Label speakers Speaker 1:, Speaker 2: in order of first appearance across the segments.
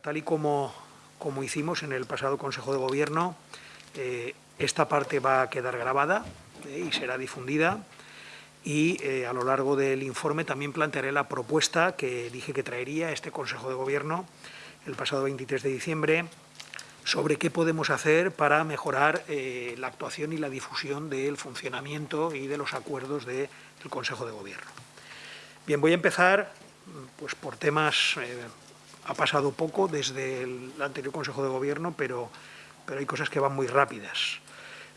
Speaker 1: Tal y como, como hicimos en el pasado Consejo de Gobierno, eh, esta parte va a quedar grabada eh, y será difundida y eh, a lo largo del informe también plantearé la propuesta que dije que traería este Consejo de Gobierno el pasado 23 de diciembre sobre qué podemos hacer para mejorar la actuación y la difusión del funcionamiento y de los acuerdos del Consejo de Gobierno. Bien, voy a empezar pues, por temas ha pasado poco desde el anterior Consejo de Gobierno, pero, pero hay cosas que van muy rápidas.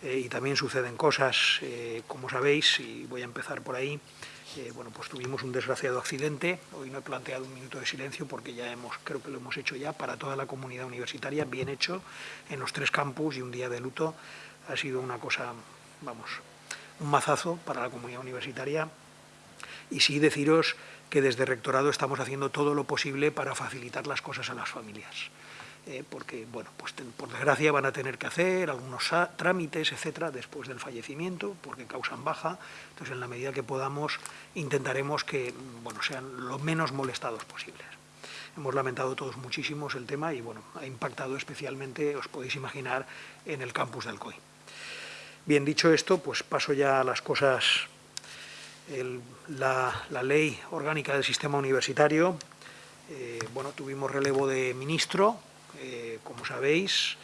Speaker 1: Eh, y también suceden cosas, eh, como sabéis, y voy a empezar por ahí, eh, bueno, pues tuvimos un desgraciado accidente, hoy no he planteado un minuto de silencio porque ya hemos, creo que lo hemos hecho ya. Para toda la comunidad universitaria, bien hecho, en los tres campus y un día de luto, ha sido una cosa, vamos, un mazazo para la comunidad universitaria, y sí deciros que desde Rectorado estamos haciendo todo lo posible para facilitar las cosas a las familias. Eh, porque, bueno, pues por desgracia van a tener que hacer algunos trámites, etcétera, después del fallecimiento, porque causan baja. Entonces, en la medida que podamos, intentaremos que, bueno, sean lo menos molestados posibles. Hemos lamentado todos muchísimos el tema y, bueno, ha impactado especialmente, os podéis imaginar, en el campus del COI. Bien, dicho esto, pues paso ya a las cosas la, ley orgánica del sistema universitario. Eh, bueno, tuvimos relevo de ministro, eh, como sabéis.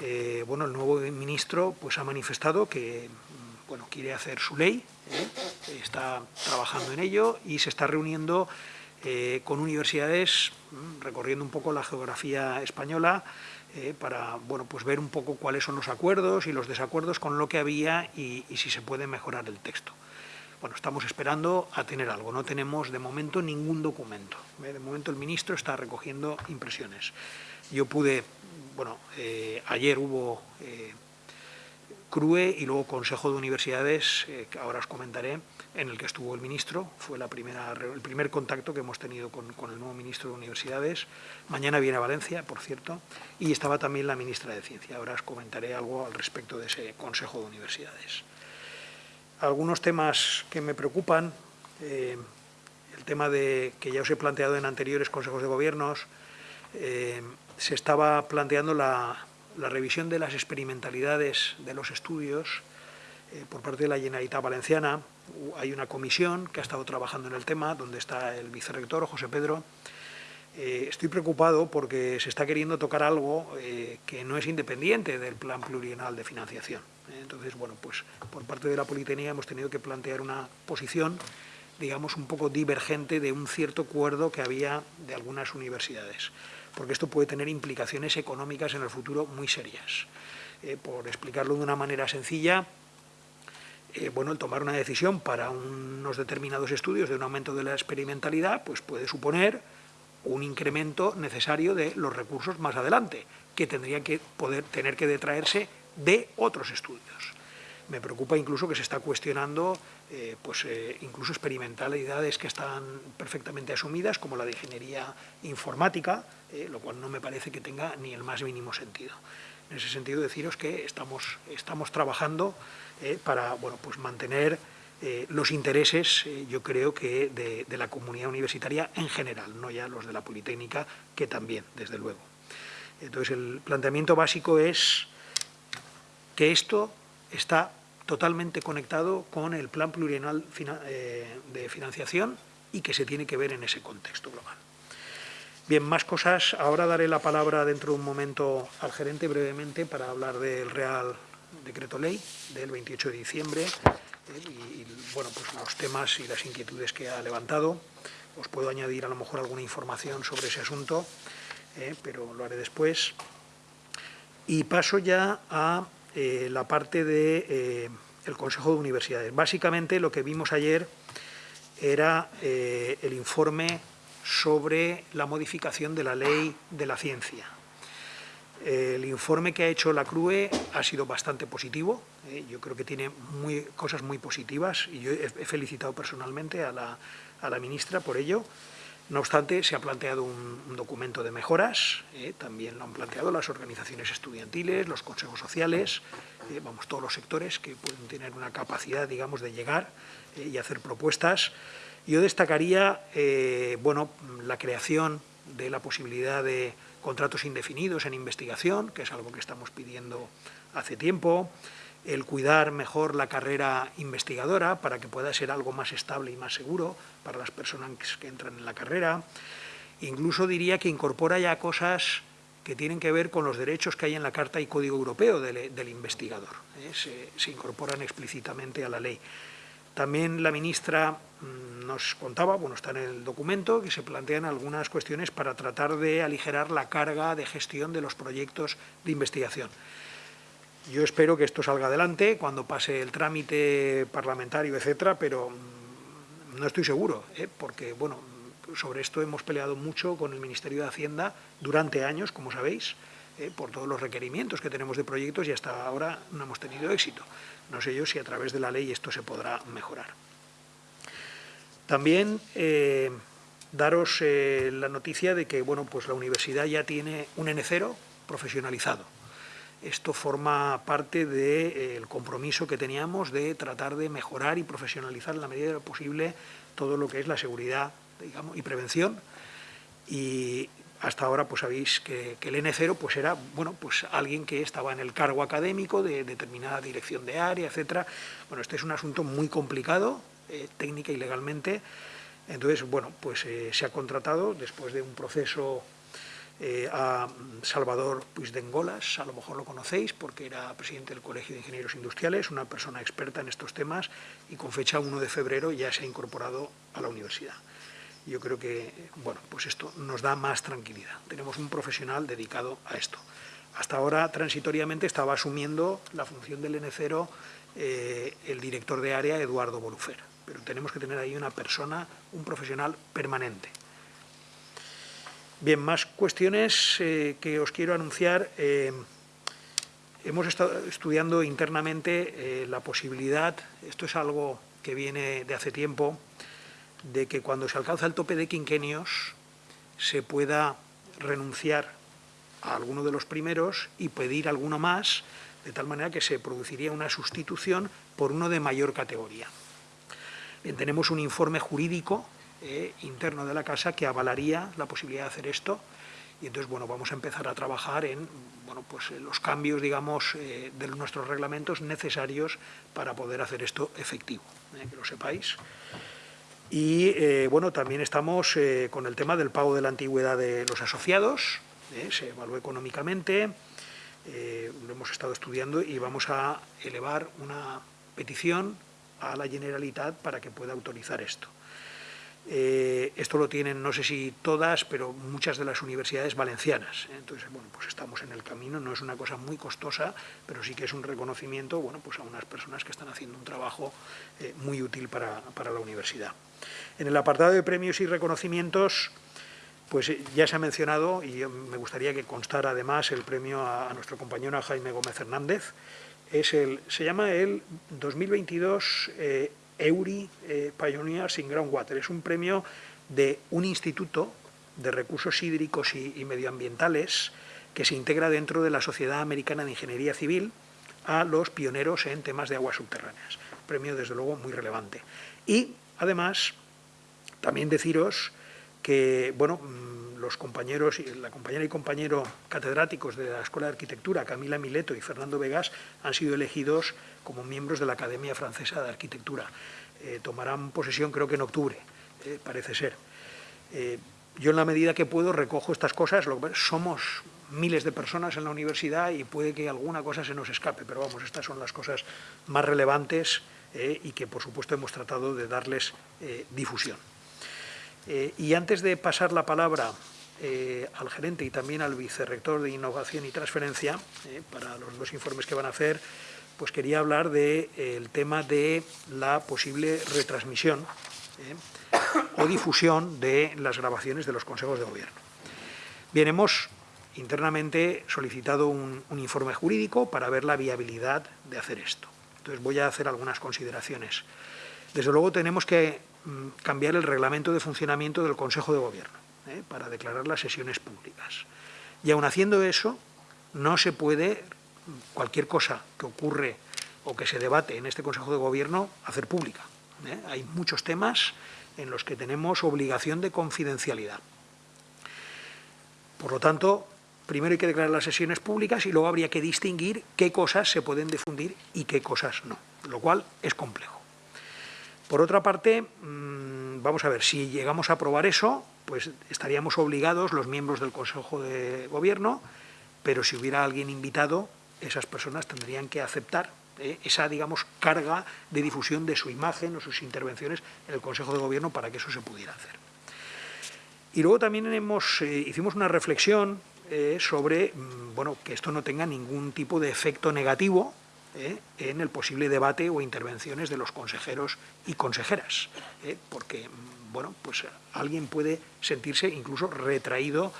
Speaker 1: Eh, bueno, el nuevo ministro pues, ha manifestado que mm, bueno, quiere hacer su ley, está trabajando en ello y se está reuniendo con universidades, mm, recorriendo un poco la geografía española, para bueno, pues ver un poco cuáles son los acuerdos y los desacuerdos con lo que había y si se puede mejorar el texto. Bueno, estamos esperando a tener algo, no tenemos de momento ningún documento. ¿eh? De momento el ministro está recogiendo impresiones. Yo pude, bueno, eh, ayer hubo eh, CRUE y luego Consejo de Universidades, que ahora os comentaré, en el que estuvo el ministro, fue la primera, el primer contacto que hemos tenido con, con el nuevo ministro de Universidades. Mañana viene a Valencia, por cierto, y estaba también la ministra de Ciencia. Ahora os comentaré algo al respecto de ese Consejo de Universidades algunos temas que me preocupan, eh, el tema de que ya os he planteado en anteriores consejos de gobiernos, eh, se estaba planteando la, revisión de las experimentalidades de los estudios eh, por parte de la Generalitat Valenciana. Hay una comisión que ha estado trabajando en el tema, donde está el vicerrector, José Pedro, estoy preocupado porque se está queriendo tocar algo que no es independiente del plan plurianual de financiación. ¿Eh? Entonces, bueno, pues por parte de la Politécnica hemos tenido que plantear una posición, digamos, un poco divergente de un cierto acuerdo que había de algunas universidades, porque esto puede tener implicaciones económicas en el futuro muy serias. por explicarlo de una manera sencilla, bueno, el tomar una decisión para unos determinados estudios de un aumento de la experimentalidad, pues puede suponer un incremento necesario de los recursos más adelante, que tendrían que poder tener que detraerse de otros estudios. Me preocupa incluso que se está cuestionando eh, pues, eh, incluso experimentalidades que están perfectamente asumidas, como la de ingeniería informática, eh, lo cual no me parece que tenga ni el más mínimo sentido. En ese sentido, deciros que estamos, estamos trabajando para bueno, pues mantener eh, los intereses, eh, yo creo que de, la comunidad universitaria en general, no ya los de la Politécnica, que también, desde luego. Entonces, el planteamiento básico es que esto está totalmente conectado con el plan plurianual eh, de financiación y que se tiene que ver en ese contexto global. Bien, más cosas. Ahora daré la palabra dentro de un momento al gerente brevemente para hablar del Real Decreto Ley del 28 de diciembre y, bueno, pues los temas y las inquietudes que ha levantado. Os puedo añadir a lo mejor alguna información sobre ese asunto, eh, pero lo haré después. Y paso ya a eh, la parte del de, eh, Consejo de Universidades. Básicamente lo que vimos ayer era el informe sobre la modificación de la ley de la ciencia. El informe que ha hecho la CRUE ha sido bastante positivo, ¿eh? yo creo que tiene muy, cosas muy positivas y yo he, felicitado personalmente a la, ministra por ello. No obstante, se ha planteado un, documento de mejoras, ¿eh? también lo han planteado las organizaciones estudiantiles, los consejos sociales, ¿eh? vamos, todos los sectores que pueden tener una capacidad, digamos, de llegar y hacer propuestas. Yo destacaría, bueno, la creación de la posibilidad de contratos indefinidos en investigación, que es algo que estamos pidiendo hace tiempo, el cuidar mejor la carrera investigadora para que pueda ser algo más estable y más seguro para las personas que entran en la carrera. Incluso diría que incorpora ya cosas que tienen que ver con los derechos que hay en la Carta y Código Europeo del, investigador. ¿eh? Se, incorporan explícitamente a la ley. También la ministra mm, nos contaba, bueno, está en el documento, que se plantean algunas cuestiones para tratar de aligerar la carga de gestión de los proyectos de investigación. Yo espero que esto salga adelante cuando pase el trámite parlamentario, etcétera, pero no estoy seguro, ¿eh? porque, bueno, sobre esto hemos peleado mucho con el Ministerio de Hacienda durante años, como sabéis, eh, por todos los requerimientos que tenemos de proyectos y hasta ahora no hemos tenido éxito. No sé yo si a través de la ley esto se podrá mejorar. También eh, daros la noticia de que bueno, pues la universidad ya tiene un N0 profesionalizado. Esto forma parte del compromiso que teníamos de tratar de mejorar y profesionalizar en la medida de lo posible todo lo que es la seguridad digamos, y prevención. Y hasta ahora pues sabéis que, el N0 pues era bueno, pues alguien que estaba en el cargo académico de determinada dirección de área, etcétera. Bueno, este es un asunto muy complicado, eh, técnica y legalmente. Entonces, bueno, pues eh, se ha contratado después de un proceso eh, a Salvador Puigdengolas, a lo mejor lo conocéis porque era presidente del Colegio de Ingenieros Industriales, una persona experta en estos temas y con fecha 1 de febrero ya se ha incorporado a la universidad yo creo que bueno, pues esto nos da más tranquilidad. Tenemos un profesional dedicado a esto. Hasta ahora, transitoriamente, estaba asumiendo la función del N0 eh, el director de área, Eduardo Bolufer. Pero tenemos que tener ahí una persona, un profesional permanente. Bien, más cuestiones eh, que os quiero anunciar. Eh, hemos estado estudiando internamente la posibilidad, esto es algo que viene de hace tiempo, de que cuando se alcanza el tope de quinquenios se pueda renunciar a alguno de los primeros y pedir alguno más, de tal manera que se produciría una sustitución por uno de mayor categoría. Bien, tenemos un informe jurídico eh, interno de la Casa que avalaría la posibilidad de hacer esto y entonces bueno, vamos a empezar a trabajar en bueno, pues, los cambios digamos, eh, de nuestros reglamentos necesarios para poder hacer esto efectivo, eh, que lo sepáis. Y bueno, también estamos con el tema del pago de la antigüedad de los asociados, se evalúa económicamente, lo hemos estado estudiando y vamos a elevar una petición a la Generalitat para que pueda autorizar esto. Eh, esto lo tienen, no sé si todas, pero muchas de las universidades valencianas. Entonces, bueno, pues estamos en el camino, no es una cosa muy costosa, pero sí que es un reconocimiento, bueno, pues a unas personas que están haciendo un trabajo eh, muy útil para, la universidad. En el apartado de premios y reconocimientos, pues eh, ya se ha mencionado, y me gustaría que constara además el premio a, nuestro compañero Jaime Gómez Hernández, es el, se llama el 2022 EURI eh, Pioneers Groundwater. Es un premio de un instituto de recursos hídricos y, medioambientales que se integra dentro de la Sociedad Americana de Ingeniería Civil a los pioneros en temas de aguas subterráneas. premio, desde luego, muy relevante. Y, además, también deciros que, bueno, mm, los compañeros, la compañera y compañero catedráticos de la Escuela de Arquitectura, Camila Mileto y Fernando Vegas, han sido elegidos como miembros de la Academia Francesa de Arquitectura. Eh, tomarán posesión creo que en octubre, eh, parece ser. Eh, yo en la medida que puedo recojo estas cosas, somos miles de personas en la universidad y puede que alguna cosa se nos escape, pero vamos, estas son las cosas más relevantes y que por supuesto hemos tratado de darles difusión. y antes de pasar la palabra al gerente y también al vicerrector de Innovación y Transferencia, para los dos informes que van a hacer, pues quería hablar del eh, tema de la posible retransmisión ¿eh? o difusión de las grabaciones de los consejos de gobierno. Bien, hemos internamente solicitado un, informe jurídico para ver la viabilidad de hacer esto. Entonces voy a hacer algunas consideraciones. Desde luego tenemos que mm, cambiar el reglamento de funcionamiento del Consejo de Gobierno ¿eh? para declarar las sesiones públicas. Y aun haciendo eso, no se puede cualquier cosa que ocurre o que se debate en este Consejo de Gobierno hacer pública. ¿eh? Hay muchos temas en los que tenemos obligación de confidencialidad. Por lo tanto, primero hay que declarar las sesiones públicas y luego habría que distinguir qué cosas se pueden difundir y qué cosas no, lo cual es complejo. Por otra parte, mm, vamos a ver, si llegamos a aprobar eso, pues estaríamos obligados los miembros del Consejo de Gobierno, pero si hubiera alguien invitado, esas personas tendrían que aceptar eh, esa, digamos, carga de difusión de su imagen o sus intervenciones en el Consejo de Gobierno para que eso se pudiera hacer. Y luego también eh, hicimos una reflexión eh, sobre mm, bueno, que esto no tenga ningún tipo de efecto negativo en el posible debate o intervenciones de los consejeros y consejeras, porque mm, bueno, pues alguien puede sentirse incluso retraído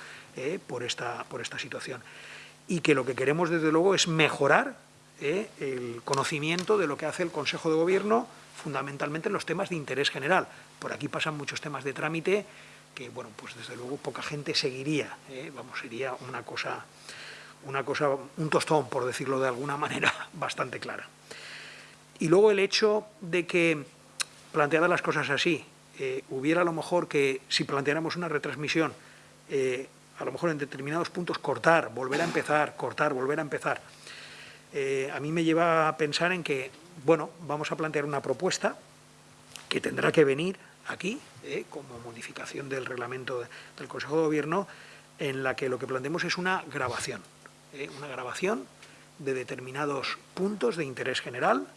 Speaker 1: por, esta, por esta situación. Y que lo que queremos desde luego es mejorar eh, el conocimiento de lo que hace el Consejo de Gobierno, fundamentalmente en los temas de interés general. Por aquí pasan muchos temas de trámite que, bueno, pues desde luego poca gente seguiría, eh, vamos, sería una cosa, una cosa, un tostón, por decirlo de alguna manera, bastante clara. Y luego el hecho de que, planteadas las cosas así, eh, hubiera a lo mejor que, si planteáramos una retransmisión, a lo mejor en determinados puntos cortar, volver a empezar, cortar, volver a empezar, eh, a mí me lleva a pensar en que, bueno, vamos a plantear una propuesta que tendrá que venir aquí, eh, como modificación del reglamento del Consejo de Gobierno, en la que lo que planteemos es una grabación, eh, una grabación de determinados puntos de interés general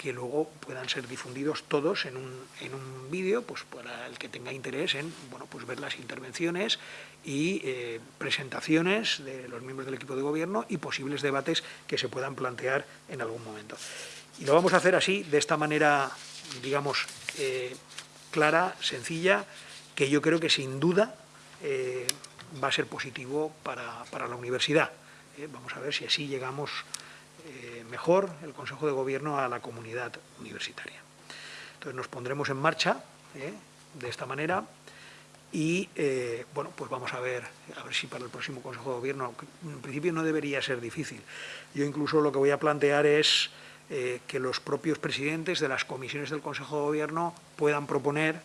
Speaker 1: que luego puedan ser difundidos todos en un, en un vídeo, pues para el que tenga interés en bueno, pues ver las intervenciones y eh, presentaciones de los miembros del equipo de gobierno y posibles debates que se puedan plantear en algún momento. Y lo vamos a hacer así, de esta manera, digamos, eh, clara, sencilla, que yo creo que sin duda eh, va a ser positivo para, para la universidad. vamos a ver si así llegamos eh, mejor el Consejo de Gobierno a la comunidad universitaria. Entonces nos pondremos en marcha eh, de esta manera y eh, bueno, pues vamos a ver, a ver si para el próximo Consejo de Gobierno, en principio no debería ser difícil. Yo incluso lo que voy a plantear es que los propios presidentes de las comisiones del Consejo de Gobierno puedan proponer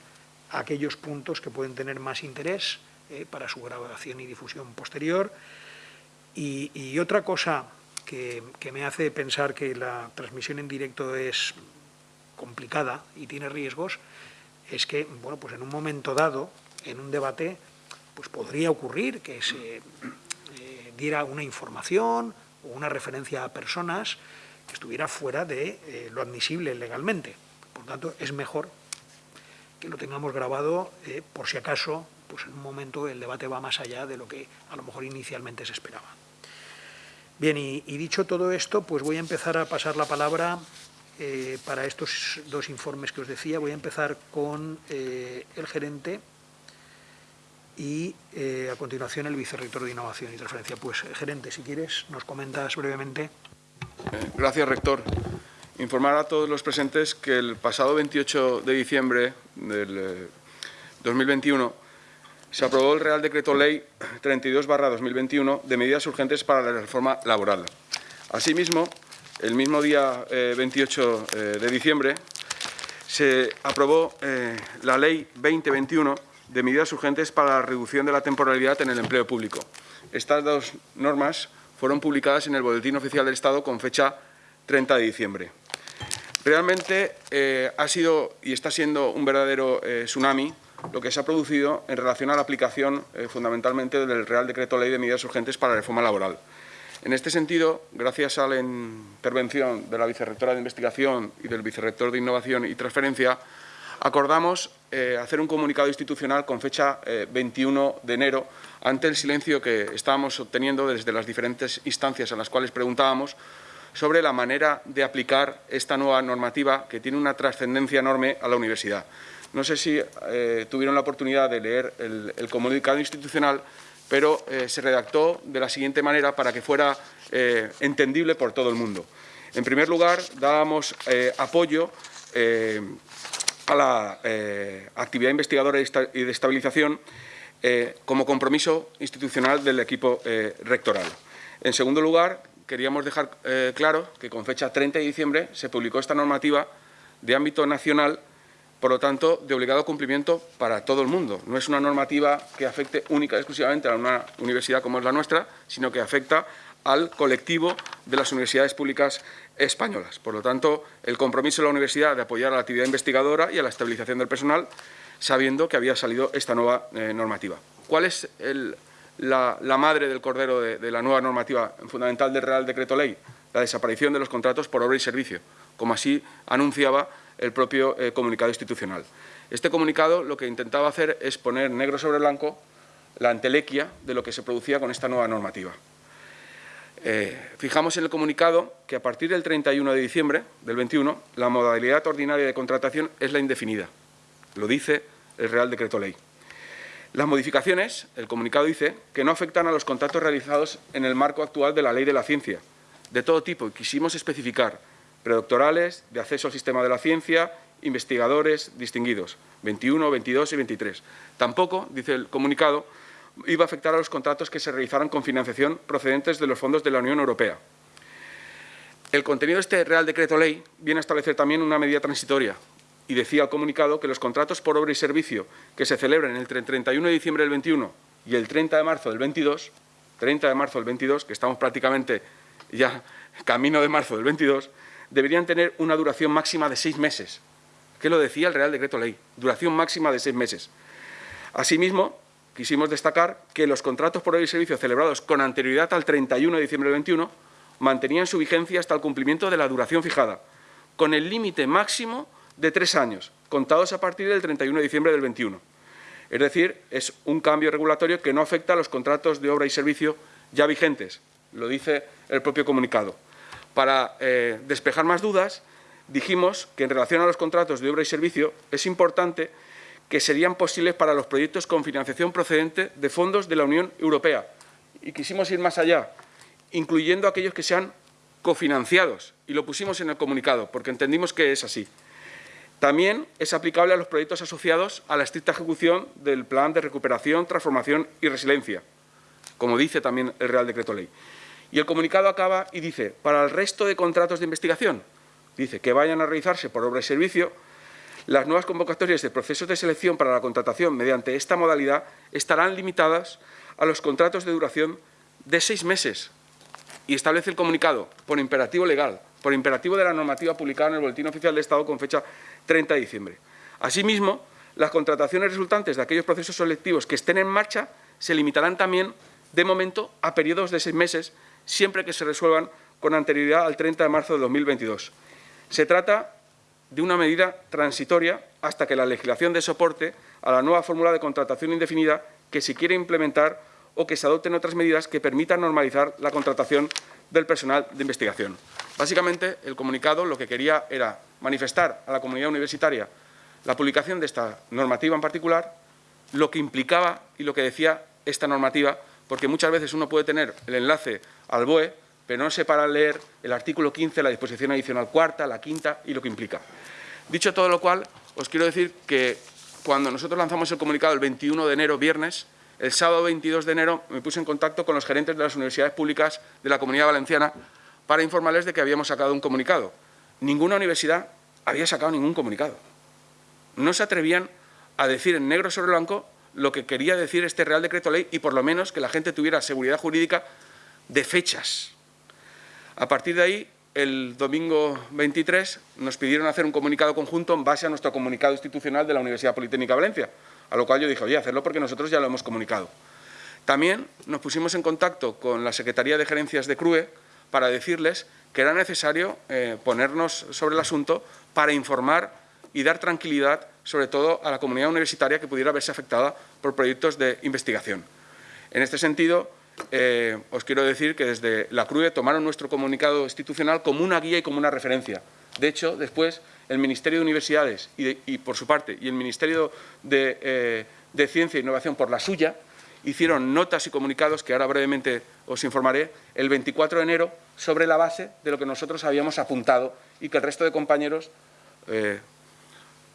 Speaker 1: aquellos puntos que pueden tener más interés para su grabación y difusión posterior. y otra cosa que, me hace pensar que la transmisión en directo es complicada y tiene riesgos, es que, bueno, pues en un momento dado, en un debate, pues podría ocurrir que se eh, diera una información o una referencia a personas que estuviera fuera de eh, lo admisible legalmente. Por tanto, es mejor que lo tengamos grabado eh, por si acaso, pues en un momento el debate va más allá de lo que a lo mejor inicialmente se esperaba. Bien, y, dicho todo esto, pues voy a empezar a pasar la palabra eh, para estos dos informes que os decía. Voy a empezar con eh, el gerente y eh, a continuación el vicerrector de Innovación y Transferencia. Pues, gerente, si quieres, nos comentas brevemente.
Speaker 2: Gracias, rector. Informar a todos los presentes que el pasado 28 de diciembre del 2021 se aprobó el Real Decreto Ley 32-2021 de medidas urgentes para la reforma laboral. Asimismo, el mismo día 28 eh, eh, de diciembre se aprobó eh, la Ley 2021 de medidas urgentes para la reducción de la temporalidad en el empleo público. Estas dos normas fueron publicadas en el Boletín Oficial del Estado con fecha 30 de diciembre. Realmente ha sido y está siendo un verdadero tsunami lo que se ha producido en relación a la aplicación eh, fundamentalmente del Real Decreto Ley de Medidas Urgentes para la Reforma Laboral. En este sentido, gracias a la intervención de la Vicerrectora de Investigación y del Vicerrector de Innovación y Transferencia, acordamos eh, hacer un comunicado institucional con fecha 21 eh, de enero ante el silencio que estábamos obteniendo desde las diferentes instancias en las cuales preguntábamos sobre la manera de aplicar esta nueva normativa que tiene una trascendencia enorme a la universidad. No sé si eh, tuvieron la oportunidad de leer el, comunicado institucional, pero eh, se redactó de la siguiente manera para que fuera eh, entendible por todo el mundo. En primer lugar, dábamos apoyo a la actividad investigadora y de estabilización como compromiso institucional del equipo rectoral. En segundo lugar, queríamos dejar claro que con fecha 30 de diciembre se publicó esta normativa de ámbito nacional por lo tanto, de obligado cumplimiento para todo el mundo. No es una normativa que afecte única y exclusivamente a una universidad como es la nuestra, sino que afecta al colectivo de las universidades públicas españolas. Por lo tanto, el compromiso de la universidad de apoyar a la actividad investigadora y a la estabilización del personal, sabiendo que había salido esta nueva eh, normativa. ¿Cuál es la, madre del cordero de, la nueva normativa fundamental del Real Decreto Ley? La desaparición de los contratos por obra y servicio, como así anunciaba el propio eh, comunicado institucional. Este comunicado lo que intentaba hacer es poner negro sobre blanco la antelequia de lo que se producía con esta nueva normativa. Eh, fijamos en el comunicado que a partir del 31 de diciembre del 21 la modalidad ordinaria de contratación es la indefinida. Lo dice el Real Decreto Ley. Las modificaciones, el comunicado dice, que no afectan a los contratos realizados en el marco actual de la Ley de la Ciencia, de todo tipo, y quisimos especificar predoctorales, de acceso al sistema de la ciencia, investigadores distinguidos, 21, 22 y 23. Tampoco, dice el comunicado, iba a afectar a los contratos que se realizaran con financiación procedentes de los fondos de la Unión Europea. El contenido de este Real Decreto Ley viene a establecer también una medida transitoria y decía el comunicado que los contratos por obra y servicio que se celebren entre el 31 de diciembre del 21 y el 30 de marzo del 22, 30 de marzo del 22, que estamos prácticamente ya camino de marzo del 22, deberían tener una duración máxima de seis meses. ¿Qué lo decía el Real Decreto Ley? Duración máxima de seis meses. Asimismo, quisimos destacar que los contratos por obra y servicio celebrados con anterioridad al 31 de diciembre del 21 mantenían su vigencia hasta el cumplimiento de la duración fijada, con el límite máximo de tres años, contados a partir del 31 de diciembre del 21. Es decir, es un cambio regulatorio que no afecta a los contratos de obra y servicio ya vigentes, lo dice el propio comunicado. Para eh, despejar más dudas, dijimos que en relación a los contratos de obra y servicio es importante que serían posibles para los proyectos con financiación procedente de fondos de la Unión Europea. Y quisimos ir más allá, incluyendo aquellos que sean cofinanciados, y lo pusimos en el comunicado, porque entendimos que es así. También es aplicable a los proyectos asociados a la estricta ejecución del Plan de Recuperación, Transformación y Resiliencia, como dice también el Real Decreto Ley. Y el comunicado acaba y dice, para el resto de contratos de investigación, dice que vayan a realizarse por obra y servicio, las nuevas convocatorias de procesos de selección para la contratación mediante esta modalidad estarán limitadas a los contratos de duración de seis meses. Y establece el comunicado, por imperativo legal, por imperativo de la normativa publicada en el Boletín Oficial de Estado con fecha 30 de diciembre. Asimismo, las contrataciones resultantes de aquellos procesos selectivos que estén en marcha se limitarán también, de momento, a periodos de seis meses, siempre que se resuelvan con anterioridad al 30 de marzo de 2022. Se trata de una medida transitoria hasta que la legislación dé soporte a la nueva fórmula de contratación indefinida que se quiere implementar o que se adopten otras medidas que permitan normalizar la contratación del personal de investigación. Básicamente, el comunicado lo que quería era manifestar a la comunidad universitaria la publicación de esta normativa en particular, lo que implicaba y lo que decía esta normativa, porque muchas veces uno puede tener el enlace al BOE, pero no se para leer el artículo 15, la disposición adicional cuarta, la quinta y lo que implica. Dicho todo lo cual, os quiero decir que cuando nosotros lanzamos el comunicado el 21 de enero, viernes, el sábado 22 de enero me puse en contacto con los gerentes de las universidades públicas de la Comunidad Valenciana para informarles de que habíamos sacado un comunicado. Ninguna universidad había sacado ningún comunicado. No se atrevían a decir en negro sobre blanco lo que quería decir este Real Decreto Ley y por lo menos que la gente tuviera seguridad jurídica de fechas. A partir de ahí, el domingo 23 nos pidieron hacer un comunicado conjunto en base a nuestro comunicado institucional de la Universidad Politécnica de Valencia, a lo cual yo dije, oye, hacerlo porque nosotros ya lo hemos comunicado. También nos pusimos en contacto con la Secretaría de Gerencias de CRUE para decirles que era necesario eh, ponernos sobre el asunto para informar y dar tranquilidad, sobre todo a la comunidad universitaria que pudiera verse afectada por proyectos de investigación. En este sentido, eh, os quiero decir que desde la CRUE tomaron nuestro comunicado institucional como una guía y como una referencia. De hecho, después el Ministerio de Universidades y, por su parte y el Ministerio de, eh, de Ciencia e Innovación por la suya hicieron notas y comunicados que ahora brevemente os informaré el 24 de enero sobre la base de lo que nosotros habíamos apuntado y que el resto de compañeros, eh,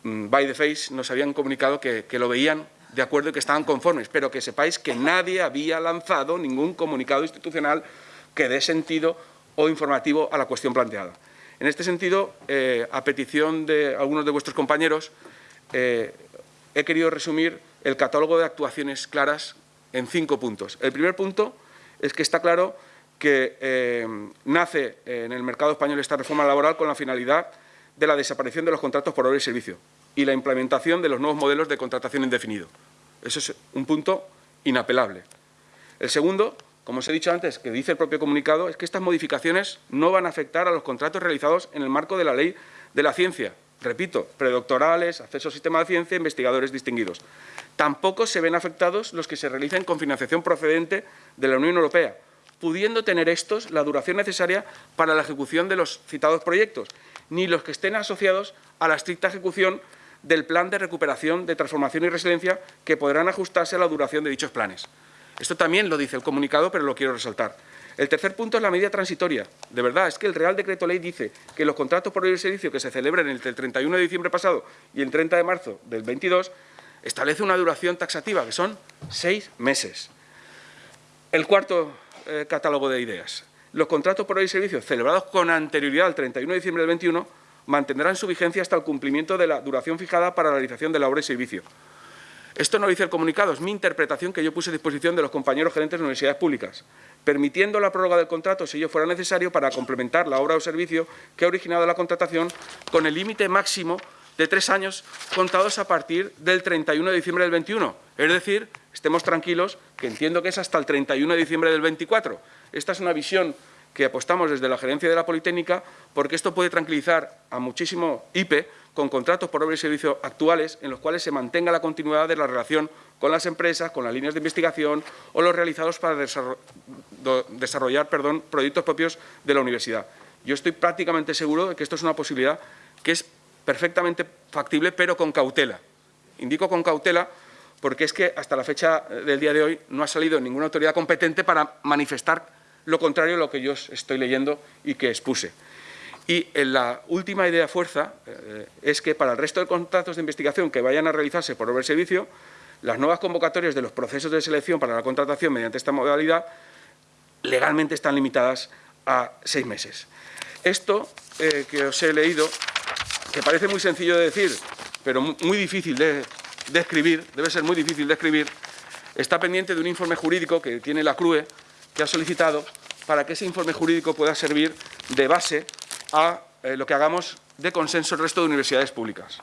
Speaker 2: mm, by the face, nos habían comunicado que, que lo veían de acuerdo y que estaban conformes, pero que sepáis que nadie había lanzado ningún comunicado institucional que dé sentido o informativo a la cuestión planteada. En este sentido, eh, a petición de algunos de vuestros compañeros, eh, he querido resumir el catálogo de actuaciones claras en cinco puntos. El primer punto es que está claro que eh, nace en el mercado español esta reforma laboral con la finalidad de la desaparición de los contratos por obra y servicio y la implementación de los nuevos modelos de contratación indefinido. Eso es un punto inapelable. El segundo, como os he dicho antes, que dice el propio comunicado, es que estas modificaciones no van a afectar a los contratos realizados en el marco de la ley de la ciencia. Repito, predoctorales, acceso al sistema de ciencia, investigadores distinguidos. Tampoco se ven afectados los que se realicen con financiación procedente de la Unión Europea, pudiendo tener estos la duración necesaria para la ejecución de los citados proyectos, ni los que estén asociados a la estricta ejecución del plan de recuperación, de transformación y resiliencia que podrán ajustarse a la duración de dichos planes. Esto también lo dice el comunicado, pero lo quiero resaltar. El tercer punto es la medida transitoria. De verdad, es que el Real Decreto Ley dice que los contratos por el servicio que se celebren entre el 31 de diciembre pasado y el 30 de marzo del 22 establece una duración taxativa, que son seis meses. El cuarto eh, catálogo de ideas. Los contratos por el servicio celebrados con anterioridad al 31 de diciembre del 21 mantendrán su vigencia hasta el cumplimiento de la duración fijada para la realización de la obra y servicio. Esto no lo dice el comunicado, es mi interpretación que yo puse a disposición de los compañeros gerentes de universidades públicas, permitiendo la prórroga del contrato si ello fuera necesario para complementar la obra o servicio que ha originado la contratación con el límite máximo de tres años contados a partir del 31 de diciembre del 21. Es decir, estemos tranquilos, que entiendo que es hasta el 31 de diciembre del 24. Esta es una visión que apostamos desde la gerencia de la Politécnica porque esto puede tranquilizar a muchísimo IPE con contratos por obra y servicio actuales en los cuales se mantenga la continuidad de la relación con las empresas, con las líneas de investigación o los realizados para desarrollar perdón, proyectos propios de la universidad. Yo estoy prácticamente seguro de que esto es una posibilidad que es perfectamente factible, pero con cautela. Indico con cautela porque es que hasta la fecha del día de hoy no ha salido ninguna autoridad competente para manifestar lo contrario a lo que yo estoy leyendo y que expuse. Y en la última idea fuerza eh, es que para el resto de contratos de investigación que vayan a realizarse por obra servicio, las nuevas convocatorias de los procesos de selección para la contratación mediante esta modalidad legalmente están limitadas a seis meses. Esto eh, que os he leído, que parece muy sencillo de decir, pero muy difícil de, de debe ser muy difícil de escribir, está pendiente de un informe jurídico que tiene la CRUE, ha solicitado para que ese informe jurídico pueda servir de base a eh, lo que hagamos de consenso el resto de universidades públicas.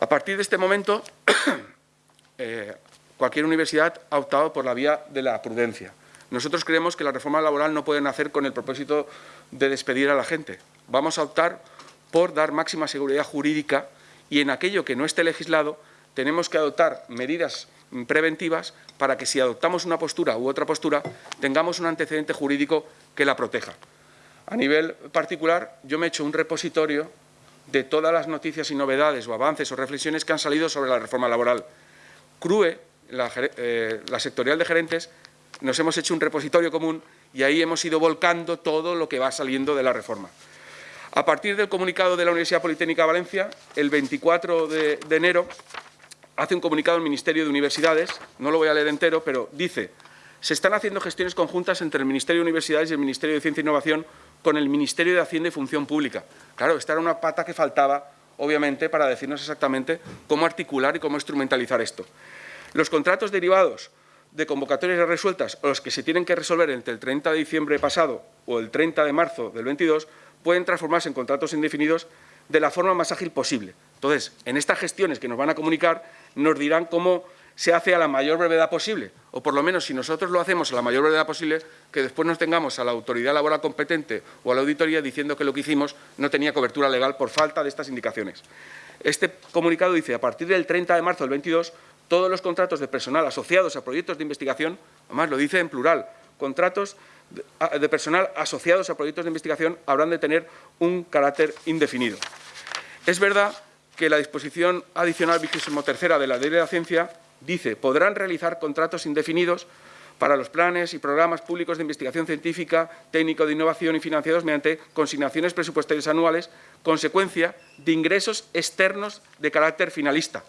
Speaker 2: A partir de este momento, eh, cualquier universidad ha optado por la vía de la prudencia. Nosotros creemos que la reforma laboral no puede nacer con el propósito de despedir a la gente. Vamos a optar por dar máxima seguridad jurídica y en aquello que no esté legislado tenemos que adoptar medidas preventivas para que si adoptamos una postura u otra postura tengamos un antecedente jurídico que la proteja. A nivel particular, yo me he hecho un repositorio de todas las noticias y novedades o avances o reflexiones que han salido sobre la reforma laboral. CRUE, la, eh, sectorial de gerentes, nos hemos hecho un repositorio común y ahí hemos ido volcando todo lo que va saliendo de la reforma. A partir del comunicado de la Universidad Politécnica de Valencia, el 24 de, de enero, hace un comunicado el Ministerio de Universidades, no lo voy a leer entero, pero dice se están haciendo gestiones conjuntas entre el Ministerio de Universidades y el Ministerio de Ciencia e Innovación con el Ministerio de Hacienda y Función Pública. Claro, esta era una pata que faltaba, obviamente, para decirnos exactamente cómo articular y cómo instrumentalizar esto. Los contratos derivados de convocatorias resueltas o los que se tienen que resolver entre el 30 de diciembre pasado o el 30 de marzo del 22 pueden transformarse en contratos indefinidos de la forma más ágil posible. Entonces, en estas gestiones que nos van a comunicar, nos dirán cómo se hace a la mayor brevedad posible, o por lo menos si nosotros lo hacemos a la mayor brevedad posible, que después nos tengamos a la autoridad laboral competente o a la auditoría diciendo que lo que hicimos no tenía cobertura legal por falta de estas indicaciones. Este comunicado dice, a partir del 30 de marzo del 22, todos los contratos de personal asociados a proyectos de investigación, además lo dice en plural, contratos de personal asociados a proyectos de investigación habrán de tener un carácter indefinido. Es verdad que la disposición adicional tercera de la Ley de la Ciencia dice podrán realizar contratos indefinidos para los planes y programas públicos de investigación científica, técnico de innovación y financiados mediante consignaciones presupuestarias anuales, consecuencia de ingresos externos de carácter finalista.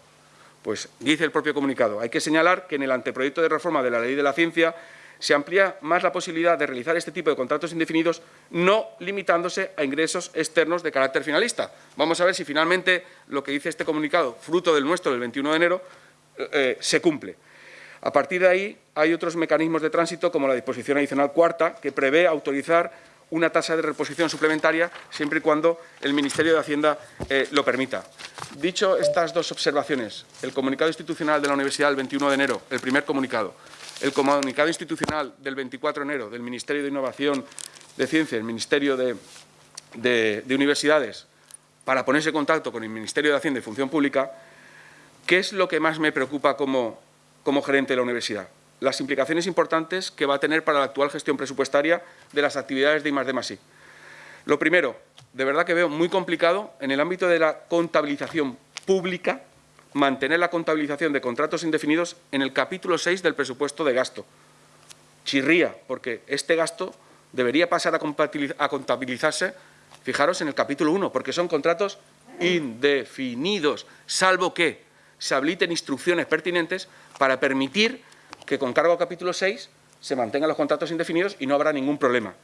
Speaker 2: Pues dice el propio comunicado, hay que señalar que en el anteproyecto de reforma de la Ley de la Ciencia se amplía más la posibilidad de realizar este tipo de contratos indefinidos, no limitándose a ingresos externos de carácter finalista. Vamos a ver si finalmente lo que dice este comunicado, fruto del nuestro del 21 de enero, eh, se cumple. A partir de ahí, hay otros mecanismos de tránsito, como la disposición adicional cuarta, que prevé autorizar una tasa de reposición suplementaria siempre y cuando el Ministerio de Hacienda eh, lo permita. Dicho estas dos observaciones, el comunicado institucional de la Universidad del 21 de enero, el primer comunicado, el comunicado institucional del 24 de enero del Ministerio de Innovación de Ciencia, el Ministerio de, de Universidades, para ponerse en contacto con el Ministerio de Hacienda y Función Pública, ¿qué es lo que más me preocupa como, como gerente de la universidad? Las implicaciones importantes que va a tener para la actual gestión presupuestaria de las actividades de I+D+I. Lo primero, de verdad que veo muy complicado en el ámbito de la contabilización pública mantener la contabilización de contratos indefinidos en el capítulo 6 del presupuesto de gasto. Chirría, porque este gasto debería pasar a contabilizarse, fijaros, en el capítulo 1, porque son contratos indefinidos, salvo que se habiliten instrucciones pertinentes para permitir que con cargo a capítulo 6 se mantengan los contratos indefinidos y no habrá ningún problema.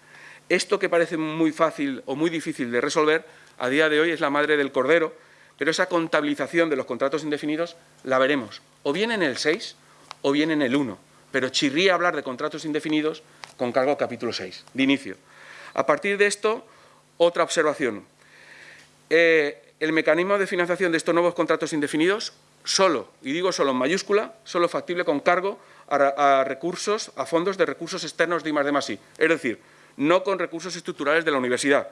Speaker 2: Esto que parece muy fácil o muy difícil de resolver, a día de hoy es la madre del cordero, pero esa contabilización de los contratos indefinidos la veremos, o bien en el 6 o bien en el 1, pero chirría hablar de contratos indefinidos con cargo a capítulo 6, de inicio. A partir de esto, otra observación. Eh, el mecanismo de financiación de estos nuevos contratos indefinidos, solo, y digo solo en mayúscula, solo factible con cargo a, recursos, a fondos de recursos externos de I+D+I, es decir, no con recursos estructurales de la universidad.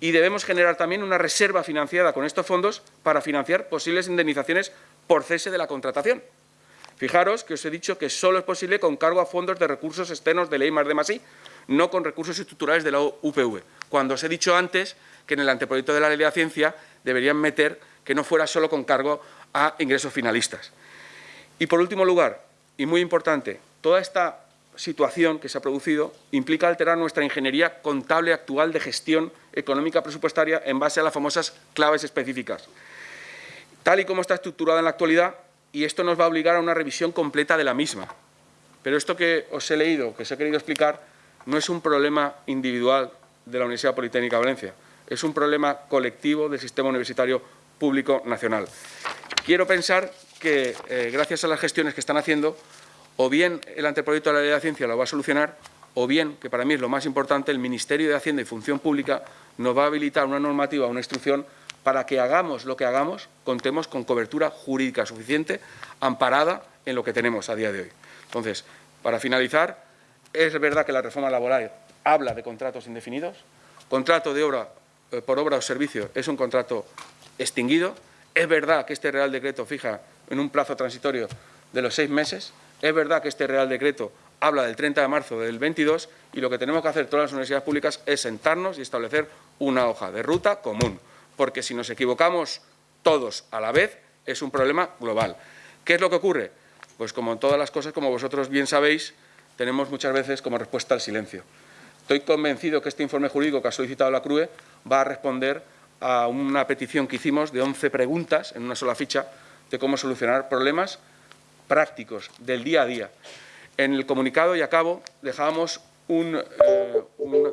Speaker 2: Y debemos generar también una reserva financiada con estos fondos para financiar posibles indemnizaciones por cese de la contratación. Fijaros que os he dicho que solo es posible con cargo a fondos de recursos externos de de más I, no con recursos estructurales de la UPV. Cuando os he dicho antes que en el anteproyecto de la ley de la ciencia deberían meter que no fuera solo con cargo a ingresos finalistas. Y por último lugar, y muy importante, toda esta situación que se ha producido implica alterar nuestra ingeniería contable actual de gestión económica presupuestaria en base a las famosas claves específicas. Tal y como está estructurada en la actualidad, y esto nos va a obligar a una revisión completa de la misma. Pero esto que os he leído, que os he querido explicar, no es un problema individual de la Universidad Politécnica de Valencia, es un problema colectivo del sistema universitario público nacional. Quiero pensar que, eh, gracias a las gestiones que están haciendo, o bien el anteproyecto de la ley de ciencia lo va a solucionar, o bien, que para mí es lo más importante, el Ministerio de Hacienda y Función Pública nos va a habilitar una normativa, una instrucción, para que hagamos lo que hagamos, contemos con cobertura jurídica suficiente, amparada en lo que tenemos a día de hoy. Entonces, para finalizar, es verdad que la reforma laboral habla de contratos indefinidos, contrato de obra eh, por obra o servicio es un contrato extinguido, es verdad que este Real Decreto fija en un plazo transitorio de los seis meses. Es verdad que este Real Decreto habla del 30 de marzo del 22 y lo que tenemos que hacer todas las universidades públicas es sentarnos y establecer una hoja de ruta común, porque si nos equivocamos todos a la vez es un problema global. ¿Qué es lo que ocurre? Pues como en todas las cosas, como vosotros bien sabéis, tenemos muchas veces como respuesta al silencio. Estoy convencido que este informe jurídico que ha solicitado la CRUE va a responder a una petición que hicimos de 11 preguntas en una sola ficha de cómo solucionar problemas prácticos del día a día. En el comunicado, y acabo, dejábamos eh,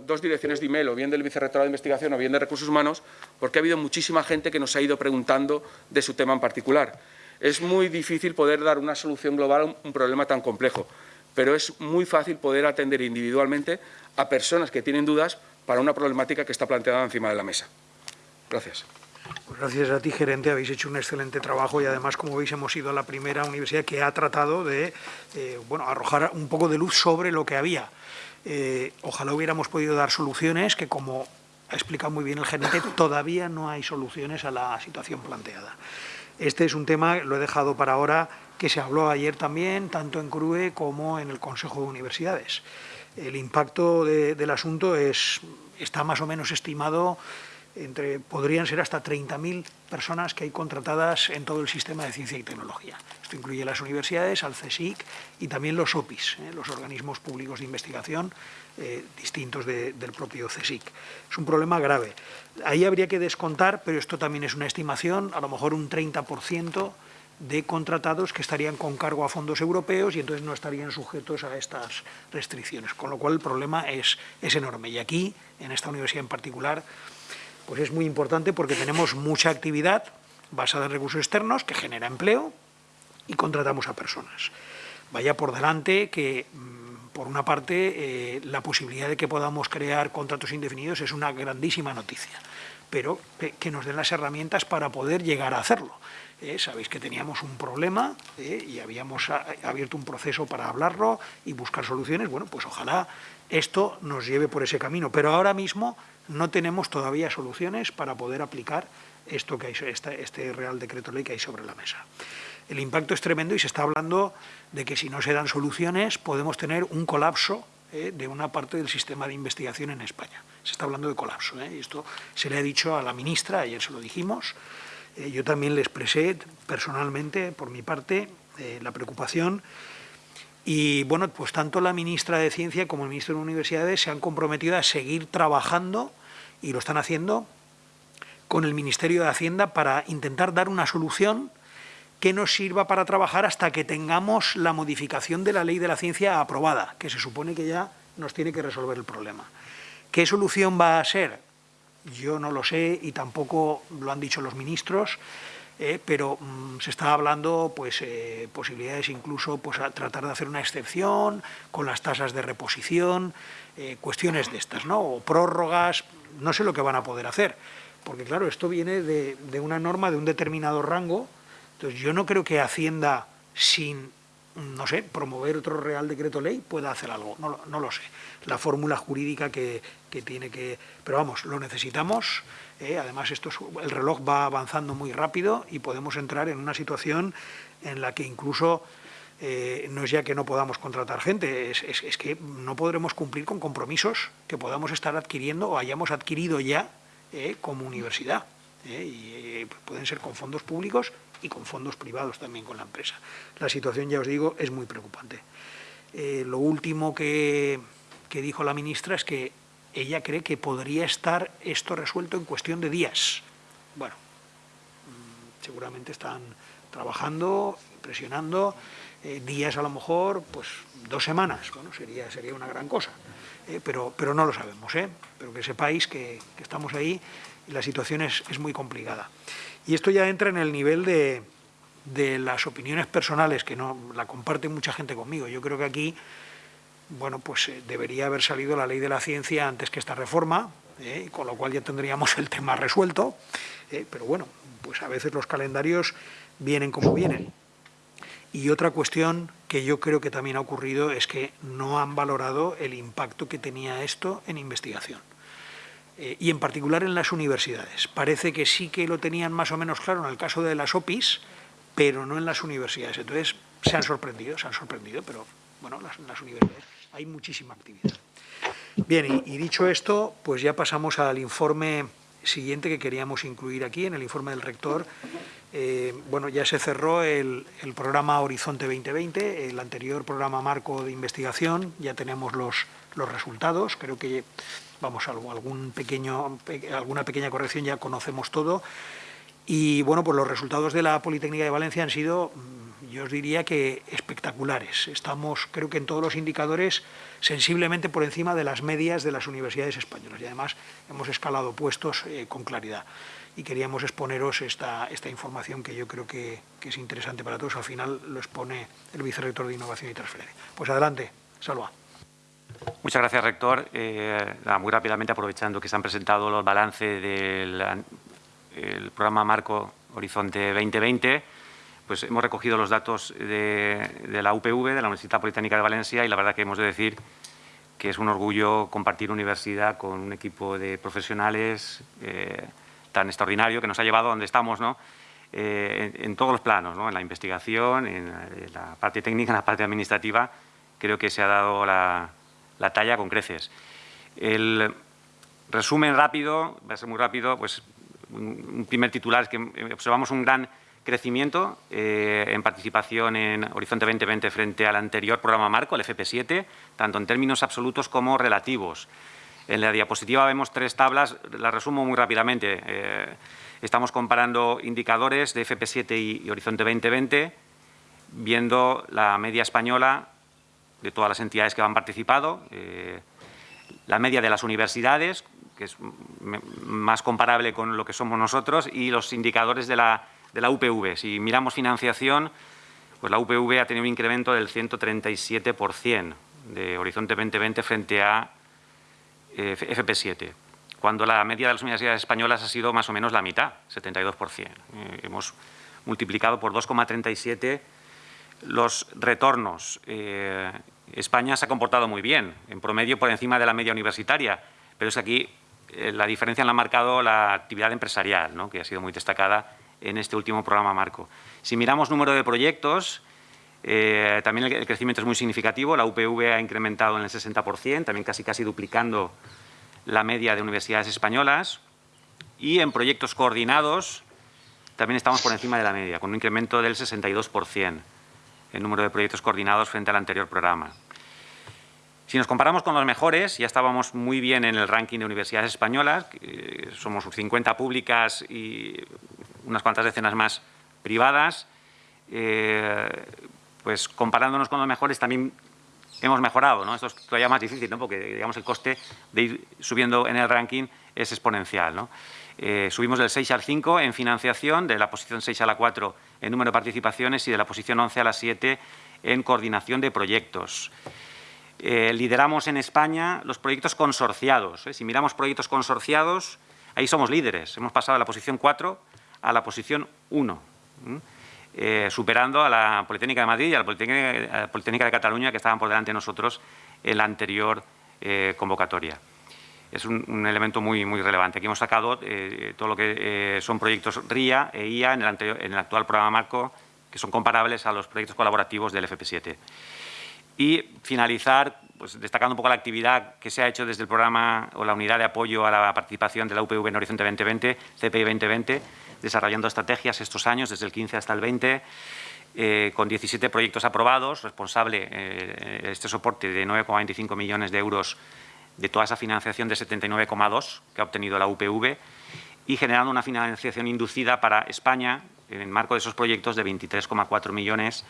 Speaker 2: dos direcciones de email, o bien del Vicerrectorado de Investigación o bien de Recursos Humanos, porque ha habido muchísima gente que nos ha ido preguntando de su tema en particular. Es muy difícil poder dar una solución global a un problema tan complejo, pero es muy fácil poder atender individualmente a personas que tienen dudas para una problemática que está planteada encima de la mesa. Gracias.
Speaker 1: Pues gracias a ti, gerente, habéis hecho un excelente trabajo y además, como veis, hemos sido la primera universidad que ha tratado de eh, bueno, arrojar un poco de luz sobre lo que había. Eh, ojalá hubiéramos podido dar soluciones que, como ha explicado muy bien el gerente, todavía no hay soluciones a la situación planteada. Este es un tema, lo he dejado para ahora, que se habló ayer también, tanto en CRUE como en el Consejo de Universidades. El impacto del asunto es, está más o menos estimado podrían ser hasta 30.000 personas que hay contratadas en todo el sistema de ciencia y tecnología. Esto incluye las universidades, al CSIC y también los OPIs, ¿eh? los organismos públicos de investigación eh, distintos del propio CSIC. Es un problema grave. Ahí habría que descontar, pero esto también es una estimación, a lo mejor un 30% de contratados que estarían con cargo a fondos europeos y entonces no estarían sujetos a estas restricciones, con lo cual el problema es, es enorme. Y aquí, en esta universidad en particular, pues es muy importante porque tenemos mucha actividad basada en recursos externos que genera empleo y contratamos a personas. Vaya por delante que mm, por una parte, eh, la posibilidad de que podamos crear contratos indefinidos es una grandísima noticia, pero que nos den las herramientas para poder llegar a hacerlo. Eh, sabéis que teníamos un problema eh, y habíamos abierto un proceso para hablarlo y buscar soluciones. Bueno, pues ojalá esto nos lleve por ese camino, pero ahora mismo no tenemos todavía soluciones para poder aplicar esto que hay, este, Real Decreto Ley que hay sobre la mesa. El impacto es tremendo y se está hablando de que si no se dan soluciones podemos tener un colapso eh, de una parte del sistema de investigación en España. Se está hablando de colapso. y esto se le ha dicho a la ministra, ayer se lo dijimos, eh, yo también le expresé personalmente, por mi parte, eh, la preocupación y bueno, pues tanto la ministra de Ciencia como el ministro de Universidades se han comprometido a seguir trabajando y lo están haciendo con el Ministerio de Hacienda para intentar dar una solución que nos sirva para trabajar hasta que tengamos la modificación de la ley de la ciencia aprobada, que se supone que ya nos tiene que resolver el problema. ¿Qué solución va a ser? Yo no lo sé y tampoco lo han dicho los ministros, eh, pero mm, se está hablando pues eh, posibilidades incluso pues a tratar de hacer una excepción con las tasas de reposición, eh, cuestiones de estas, ¿no? O prórrogas, no sé lo que van a poder hacer, porque claro, esto viene de, de una norma de un determinado rango, entonces yo no creo que Hacienda sin no sé, promover otro Real Decreto Ley pueda hacer algo, no, no lo sé. La fórmula jurídica que, que, tiene que... Pero vamos, lo necesitamos, eh, además esto el reloj va avanzando muy rápido y podemos entrar en una situación en la que incluso eh, no es ya que no podamos contratar gente, es, es, que no podremos cumplir con compromisos que podamos estar adquiriendo o hayamos adquirido ya eh, como universidad. y pueden ser con fondos públicos y con fondos privados también con la empresa. La situación, ya os digo, es muy preocupante. Lo último que dijo la ministra es que ella cree que podría estar esto resuelto en cuestión de días. Bueno, mm, seguramente están trabajando, presionando, eh, días a lo mejor, pues dos semanas, bueno, sería, sería una gran cosa, eh, pero, pero no lo sabemos, ¿eh? pero que sepáis que, que estamos ahí y la situación es, es muy complicada. Y esto ya entra en el nivel de, las opiniones personales, que no la comparte mucha gente conmigo. Yo creo que aquí, bueno, pues eh, debería haber salido la ley de la ciencia antes que esta reforma, eh, con lo cual ya tendríamos el tema resuelto, eh, pero bueno, pues a veces los calendarios vienen como vienen. Y otra cuestión que yo creo que también ha ocurrido es que no han valorado el impacto que tenía esto en investigación. Y en particular en las universidades. Parece que sí que lo tenían más o menos claro en el caso de las OPIs, pero no en las universidades. Entonces se han sorprendido, se han sorprendido, pero bueno, en las universidades hay muchísima actividad. Bien, y, dicho esto, pues ya pasamos al informe siguiente que queríamos incluir aquí, en el informe del rector. Eh, bueno, ya se cerró el, programa Horizonte 2020, el anterior programa marco de investigación, ya tenemos los, los resultados, creo que vamos, algún pequeño, alguna pequeña corrección ya conocemos todo. Y bueno, pues los resultados de la Politécnica de Valencia han sido, mm, yo os diría que espectaculares. Estamos, creo que en todos los indicadores, sensiblemente por encima de las medias de las universidades españolas. Y además hemos escalado puestos eh, con claridad. Y queríamos exponeros esta, esta información que yo creo que, que, es interesante para todos. Al final lo expone el vicerrector de Innovación y Transferencia. Pues adelante, Salva.
Speaker 3: Muchas gracias, rector. Eh, muy rápidamente, aprovechando que se han presentado los balances del programa Marco Horizonte 2020, pues hemos recogido los datos de, la UPV, de la Universidad Politécnica de Valencia, y la verdad que hemos de decir que es un orgullo compartir universidad con un equipo de profesionales eh, tan extraordinario que nos ha llevado a donde estamos, ¿no? Eh, en, todos los planos, ¿no? en la investigación, en la parte técnica, en la parte administrativa, creo que se ha dado la, la talla con creces. El resumen rápido, va a ser muy rápido, pues un primer titular es que observamos un gran crecimiento eh, en participación en Horizonte 2020 frente al anterior programa marco, el FP7, tanto en términos absolutos como relativos. En la diapositiva vemos tres tablas, las resumo muy rápidamente. Eh, estamos comparando indicadores de FP7 y, Horizonte 2020, viendo la media española de todas las entidades que han participado, eh, la media de las universidades, que es más comparable con lo que somos nosotros, y los indicadores de la, de la UPV. Si miramos financiación, pues la UPV ha tenido un incremento del 137% de Horizonte 2020 frente a eh, FP7, cuando la media de las universidades españolas ha sido más o menos la mitad, 72%. Eh, hemos multiplicado por 2,37 los retornos. Eh, España se ha comportado muy bien, en promedio por encima de la media universitaria, pero es que aquí la diferencia la ha marcado la actividad empresarial, ¿no? que ha sido muy destacada en este último programa marco. Si miramos número de proyectos, eh, también el, crecimiento es muy significativo. La UPV ha incrementado en el 60%, también casi casi duplicando la media de universidades españolas. Y en proyectos coordinados también estamos por encima de la media, con un incremento del 62% el número de proyectos coordinados frente al anterior programa. Si nos comparamos con los mejores, ya estábamos muy bien en el ranking de universidades españolas, somos 50 públicas y unas cuantas decenas más privadas. Eh, pues comparándonos con los mejores también hemos mejorado, ¿no? Esto es todavía más difícil, ¿no? Porque, digamos, el coste de ir subiendo en el ranking es exponencial, ¿no? Eh, subimos del 6 al 5 en financiación, de la posición 6 a la 4 en número de participaciones y de la posición 11 a la 7 en coordinación de proyectos. Eh, lideramos en España los proyectos consorciados. Si miramos proyectos consorciados, ahí somos líderes. Hemos pasado de la posición 4 a la posición 1. Eh, superando a la Politécnica de Madrid y a la Politécnica, de Cataluña, que estaban por delante de nosotros en la anterior eh, convocatoria. Es un, elemento muy, muy relevante. Aquí hemos sacado eh, todo lo que son proyectos RIA e IA en el, en el actual programa marco, que son comparables a los proyectos colaborativos del FP7. Y finalizar pues, destacando un poco la actividad que se ha hecho desde el programa o la unidad de apoyo a la participación de la UPV en Horizonte 2020, CPI 2020, desarrollando estrategias estos años, desde el 15 hasta el 20, eh, con 17 proyectos aprobados, responsable eh, este soporte de 9,25 millones de euros de toda esa financiación de 79,2 que ha obtenido la UPV y generando una financiación inducida para España en el marco de esos proyectos de 23,4 millones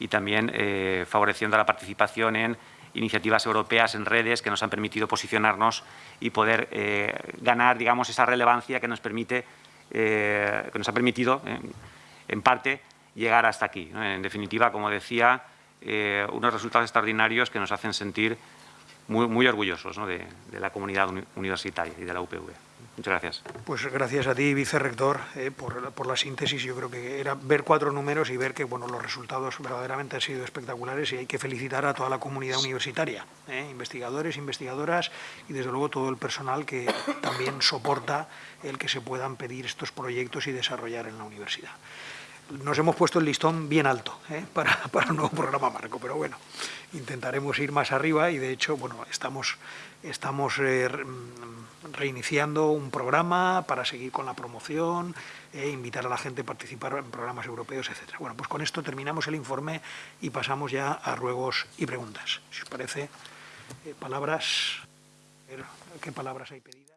Speaker 3: y también eh, favoreciendo la participación en iniciativas europeas en redes que nos han permitido posicionarnos y poder ganar digamos, esa relevancia que nos permite eh, que nos ha permitido, en, parte, llegar hasta aquí. En definitiva, como decía, eh, unos resultados extraordinarios que nos hacen sentir muy, muy orgullosos de, la comunidad universitaria y de la UPV. Muchas gracias.
Speaker 1: Pues gracias a ti, vicerrector, eh, por, por, la síntesis. Yo creo que era ver cuatro números y ver que bueno, los resultados verdaderamente han sido espectaculares y hay que felicitar a toda la comunidad universitaria, eh, investigadores, investigadoras y desde luego todo el personal que también soporta el que se puedan pedir estos proyectos y desarrollar en la universidad nos hemos puesto el listón bien alto ¿eh? para, para, un nuevo programa marco, pero bueno, intentaremos ir más arriba y de hecho, bueno, estamos, estamos eh, reiniciando un programa para seguir con la promoción, e invitar a la gente a participar en programas europeos, etc. Bueno, pues con esto terminamos el informe y pasamos ya a ruegos y preguntas. Si os parece, palabras, ¿qué palabras hay pedidas?